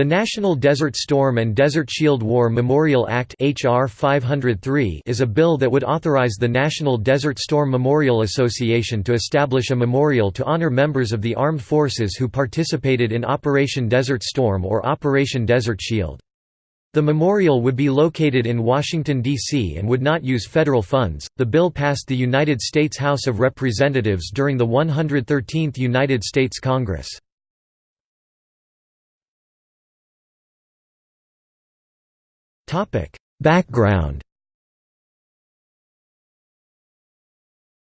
The National Desert Storm and Desert Shield War Memorial Act HR 503 is a bill that would authorize the National Desert Storm Memorial Association to establish a memorial to honor members of the armed forces who participated in Operation Desert Storm or Operation Desert Shield. The memorial would be located in Washington, D.C. and would not use federal funds. The bill passed the United States House of Representatives during the 113th United States Congress. Background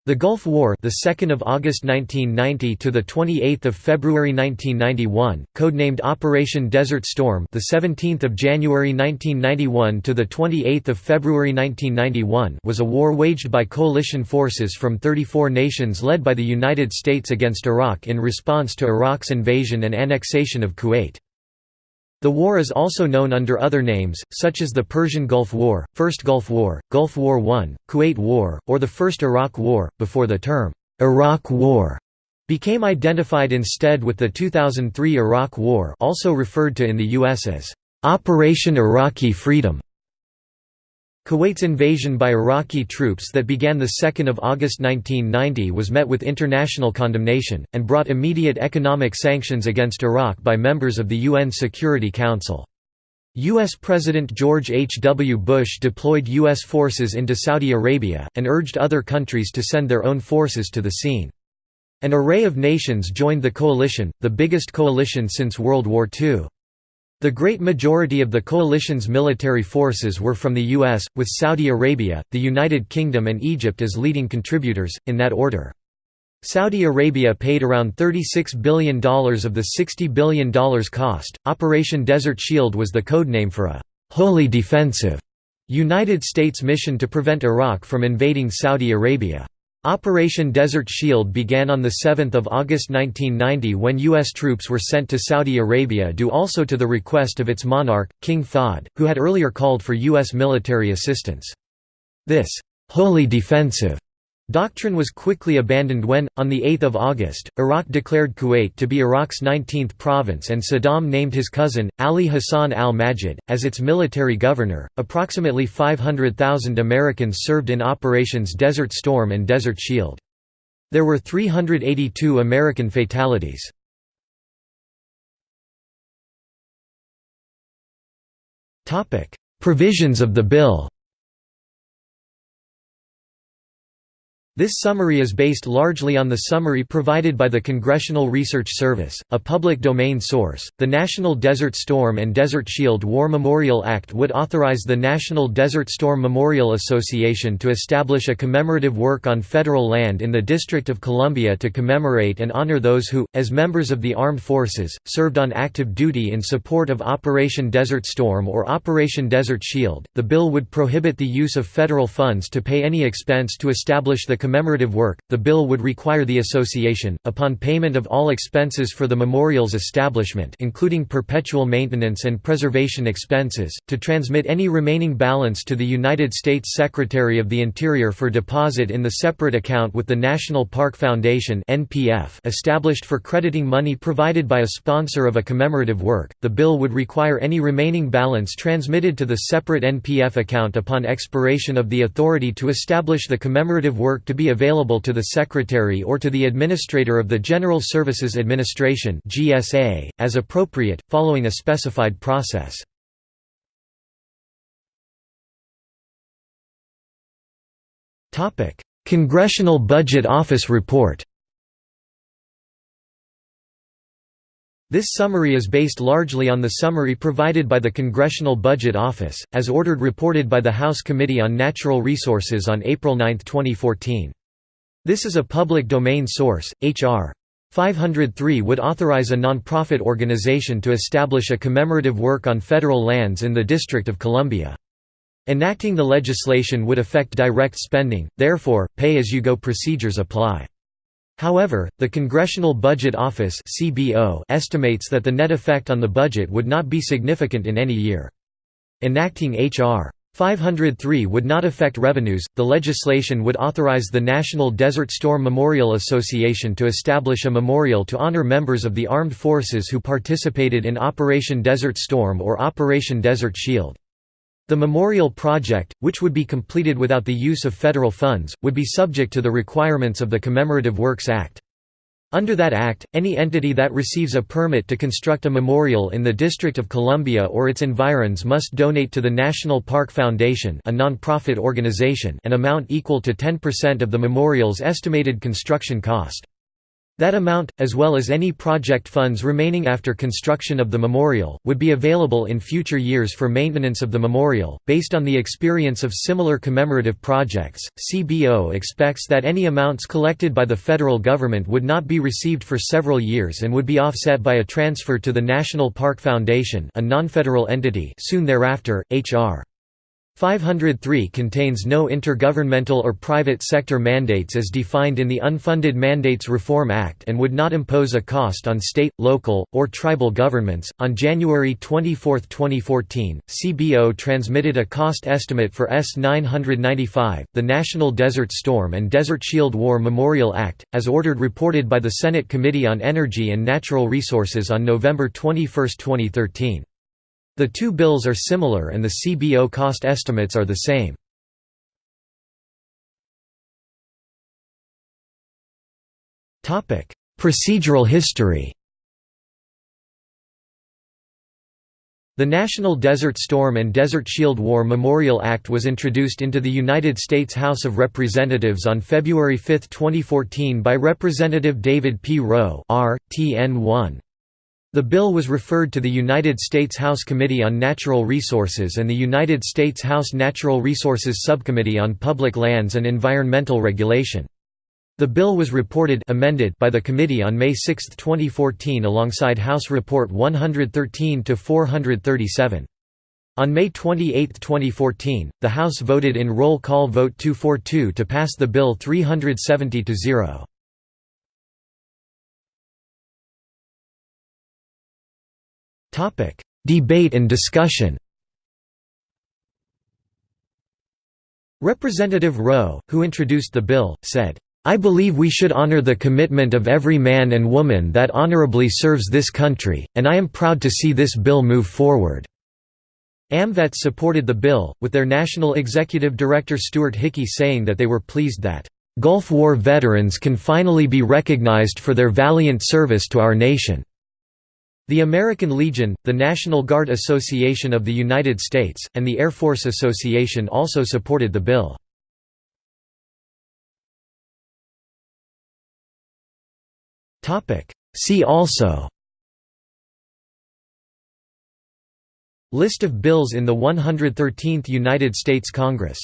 The Gulf War, the 2nd of August 1990 to the 28th of February 1991, codenamed Operation Desert Storm, the 17th of January 1991 to the 28th of February 1991, was a war waged by coalition forces from 34 nations led by the United States against Iraq in response to Iraq's invasion and annexation of Kuwait. The war is also known under other names, such as the Persian Gulf War, First Gulf War, Gulf War I, Kuwait War, or the First Iraq War, before the term, "'Iraq War' became identified instead with the 2003 Iraq War also referred to in the U.S. as, "'Operation Iraqi Freedom' Kuwait's invasion by Iraqi troops that began 2 August 1990 was met with international condemnation, and brought immediate economic sanctions against Iraq by members of the UN Security Council. U.S. President George H. W. Bush deployed U.S. forces into Saudi Arabia, and urged other countries to send their own forces to the scene. An array of nations joined the coalition, the biggest coalition since World War II. The great majority of the coalition's military forces were from the US, with Saudi Arabia, the United Kingdom and Egypt as leading contributors, in that order. Saudi Arabia paid around $36 billion of the $60 billion cost. Operation Desert Shield was the codename for a wholly defensive United States mission to prevent Iraq from invading Saudi Arabia. Operation Desert Shield began on 7 August 1990 when U.S. troops were sent to Saudi Arabia due also to the request of its monarch, King Fahd, who had earlier called for U.S. military assistance. This «wholly defensive» Doctrine was quickly abandoned when, on 8 August, Iraq declared Kuwait to be Iraq's 19th province and Saddam named his cousin, Ali Hassan al-Majid, as its military governor. Approximately 500,000 Americans served in Operations Desert Storm and Desert Shield. There were 382 American fatalities. Provisions of the bill This summary is based largely on the summary provided by the Congressional Research Service, a public domain source. The National Desert Storm and Desert Shield War Memorial Act would authorize the National Desert Storm Memorial Association to establish a commemorative work on federal land in the District of Columbia to commemorate and honor those who, as members of the armed forces, served on active duty in support of Operation Desert Storm or Operation Desert Shield. The bill would prohibit the use of federal funds to pay any expense to establish the commemorative work, the bill would require the association, upon payment of all expenses for the memorial's establishment including perpetual maintenance and preservation expenses, to transmit any remaining balance to the United States Secretary of the Interior for deposit in the separate account with the National Park Foundation established for crediting money provided by a sponsor of a commemorative work. The bill would require any remaining balance transmitted to the separate NPF account upon expiration of the authority to establish the commemorative work to be available to the Secretary or to the Administrator of the General Services Administration as appropriate, following a specified process. Congressional Budget Office report This summary is based largely on the summary provided by the Congressional Budget Office, as ordered reported by the House Committee on Natural Resources on April 9, 2014. This is a public domain source. H.R. 503 would authorize a nonprofit organization to establish a commemorative work on federal lands in the District of Columbia. Enacting the legislation would affect direct spending, therefore, pay-as-you-go procedures apply. However, the Congressional Budget Office estimates that the net effect on the budget would not be significant in any year. Enacting H.R. 503 would not affect revenues. The legislation would authorize the National Desert Storm Memorial Association to establish a memorial to honor members of the armed forces who participated in Operation Desert Storm or Operation Desert Shield. The memorial project, which would be completed without the use of federal funds, would be subject to the requirements of the Commemorative Works Act. Under that act, any entity that receives a permit to construct a memorial in the District of Columbia or its environs must donate to the National Park Foundation a non-profit organization an amount equal to 10% of the memorial's estimated construction cost. That amount, as well as any project funds remaining after construction of the memorial, would be available in future years for maintenance of the memorial. Based on the experience of similar commemorative projects, CBO expects that any amounts collected by the federal government would not be received for several years and would be offset by a transfer to the National Park Foundation, a non-federal entity, soon thereafter. H.R. 503 contains no intergovernmental or private sector mandates as defined in the Unfunded Mandates Reform Act and would not impose a cost on state, local, or tribal governments. On January 24, 2014, CBO transmitted a cost estimate for S 995, the National Desert Storm and Desert Shield War Memorial Act, as ordered reported by the Senate Committee on Energy and Natural Resources on November 21, 2013. The two bills are similar and the CBO cost estimates are the same. Procedural history The National Desert Storm and Desert Shield War Memorial Act was introduced into the United States House of Representatives on February 5, 2014 by Representative David P. Roe tn1 the bill was referred to the United States House Committee on Natural Resources and the United States House Natural Resources Subcommittee on Public Lands and Environmental Regulation. The bill was reported amended by the committee on May 6, 2014 alongside House Report 113-437. On May 28, 2014, the House voted in roll call vote 242 to pass the bill 370–0. Debate and discussion Representative Roe, who introduced the bill, said, "...I believe we should honor the commitment of every man and woman that honorably serves this country, and I am proud to see this bill move forward." AMVETS supported the bill, with their National Executive Director Stuart Hickey saying that they were pleased that, "...Gulf War veterans can finally be recognized for their valiant service to our nation." The American Legion, the National Guard Association of the United States, and the Air Force Association also supported the bill. See also List of bills in the 113th United States Congress